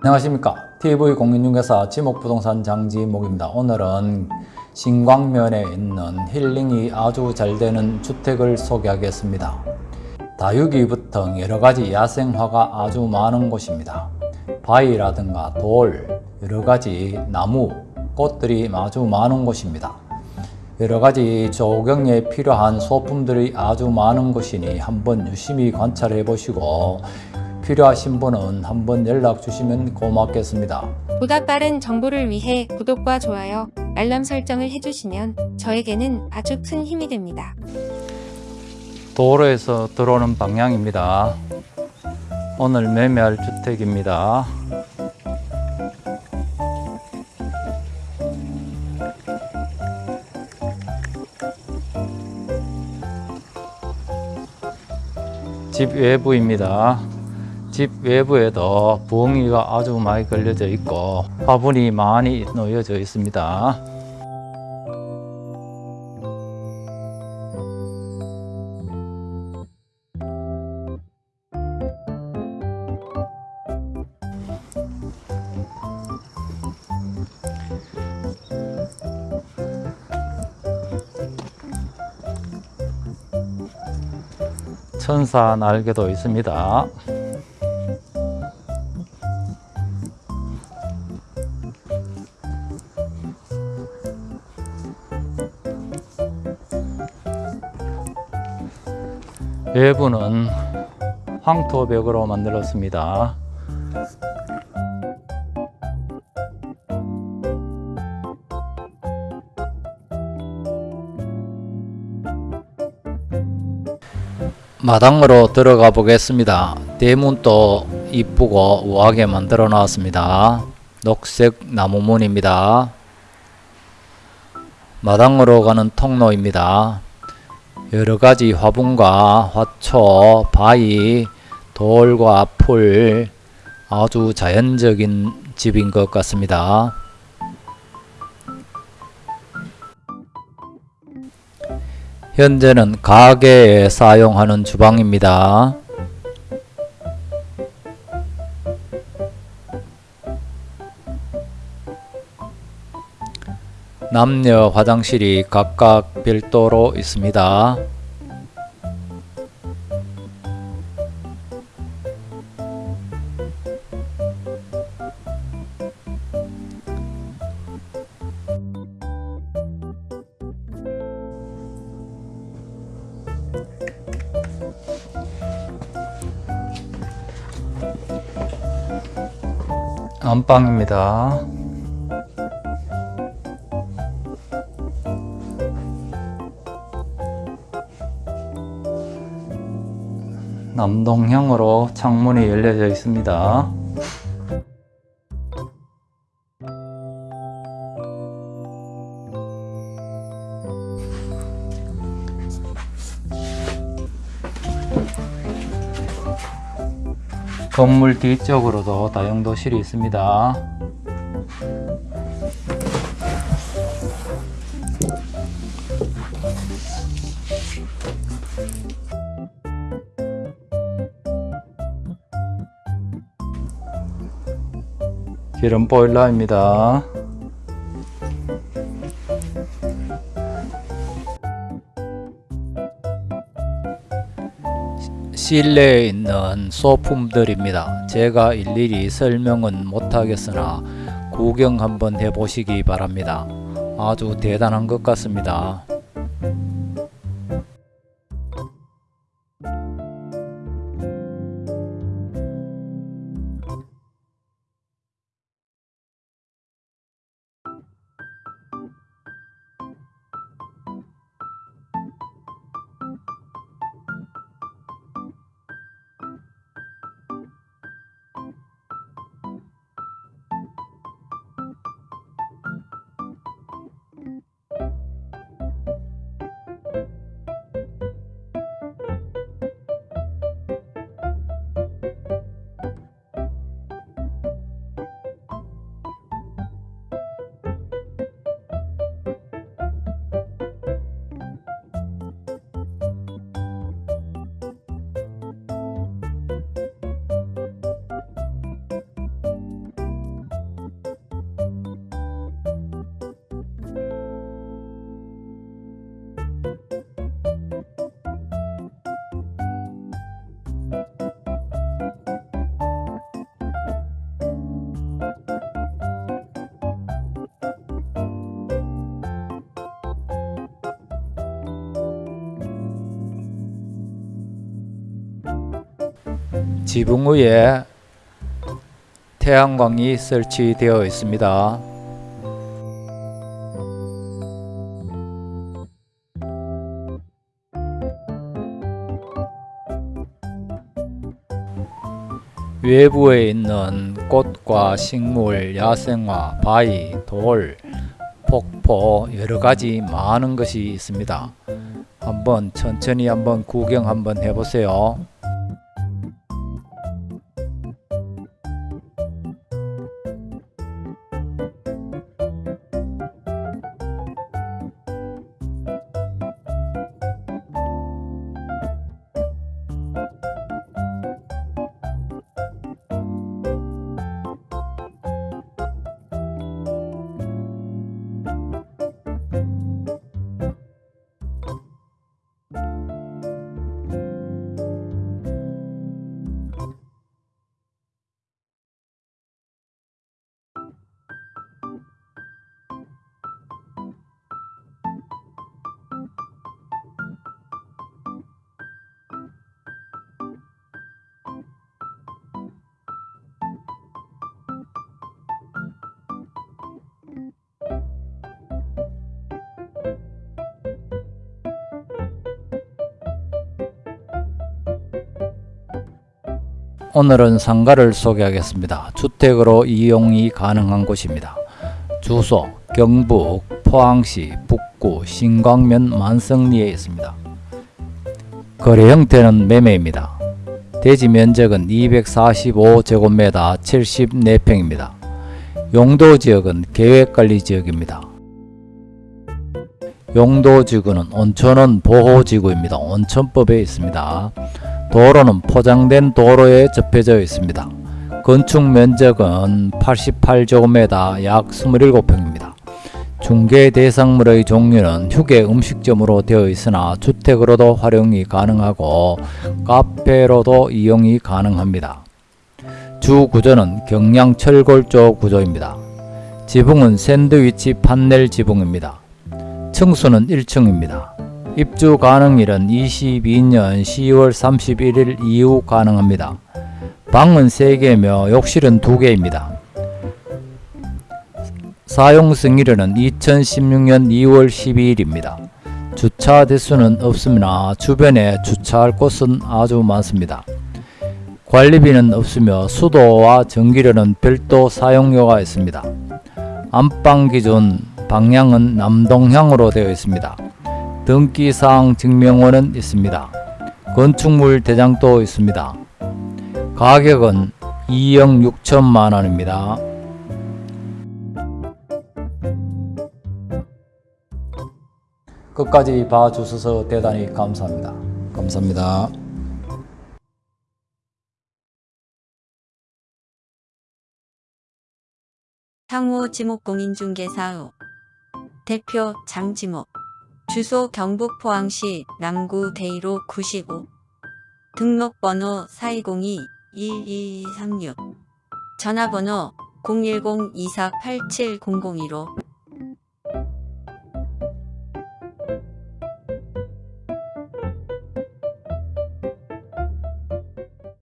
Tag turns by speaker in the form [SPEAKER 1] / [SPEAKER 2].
[SPEAKER 1] 안녕하십니까. TV공인중개사 지목부동산 장지목입니다. 오늘은 신광면에 있는 힐링이 아주 잘 되는 주택을 소개하겠습니다. 다육이부터 여러가지 야생화가 아주 많은 곳입니다. 바위라든가 돌 여러가지 나무 꽃들이 아주 많은 곳입니다. 여러가지 조경에 필요한 소품들이 아주 많은 곳이니 한번 유심히 관찰해 보시고 필요하신 분은 한번 연락 주시면 고맙겠습니다.
[SPEAKER 2] 보다 빠른 정보를 위해 구독과 좋아요, 알람 설정을 해주시면 저에게는 아주 큰 힘이 됩니다.
[SPEAKER 1] 도로에서 들어오는 방향입니다. 오늘 매매할 주택입니다. 집 외부입니다. 집 외부에도 부엉이가 아주 많이 걸려져 있고 화분이 많이 놓여져 있습니다. 천사 날개도 있습니다. 외부는 황토벽으로 만들었습니다. 마당으로 들어가 보겠습니다. 대문도 이쁘고 우아하게 만들어 놨습니다. 녹색 나무문입니다. 마당으로 가는 통로입니다. 여러가지 화분과 화초, 바위, 돌과 풀 아주 자연적인 집인 것 같습니다. 현재는 가게에 사용하는 주방입니다. 남녀 화장실이 각각 별도로 있습니다. 안방입니다. 남동향으로 창문이 열려져 있습니다. 건물 뒤쪽으로도 다용도실이 있습니다. 기름 보일러입니다. 실내에 있는 소품들입니다. 제가 일일이 설명은 못하겠으나 구경 한번 해보시기 바랍니다. 아주 대단한 것 같습니다. 지붕 위에 태양광이 설치되어 있습니다. 외부에 있는 꽃과 식물, 야생화, 바위, 돌, 폭포 여러 가지 많은 것이 있습니다. 한번 천천히 한번 구경 한번 해보세요. 오늘은 상가를 소개하겠습니다. 주택으로 이용이 가능한 곳입니다. 주소 경북 포항시 북구 신광면 만성리에 있습니다. 거래 형태는 매매입니다. 대지 면적은 245제곱미터 74평입니다. 용도 지역은 계획관리 지역입니다. 용도 지구는 온천원 보호지구입니다. 온천법에 있습니다. 도로는 포장된 도로에 접해져 있습니다. 건축 면적은 88제곱미터 약 27평입니다. 중개 대상물의 종류는 휴게 음식점으로 되어 있으나 주택으로도 활용이 가능하고 카페로도 이용이 가능합니다. 주 구조는 경량 철골조 구조입니다. 지붕은 샌드위치 판넬 지붕입니다. 층수는 1층입니다. 입주 가능일은 22년 10월 31일 이후 가능합니다. 방은 3개며 욕실은 2개입니다. 사용 승일은 2016년 2월 12일입니다. 주차 대수는 없으나 주변에 주차할 곳은 아주 많습니다. 관리비는 없으며 수도와 전기료는 별도 사용료가 있습니다. 안방 기준 방향은 남동향으로 되어 있습니다. 등기사항 증명원은 있습니다. 건축물 대장도 있습니다. 가격은 2억 6천만 원입니다. 끝까지 봐주셔서 대단히 감사합니다. 감사합니다.
[SPEAKER 3] 주소 경북 포항시 남구 대이로 95 등록번호 4202-1236 전화번호 010-2487-0015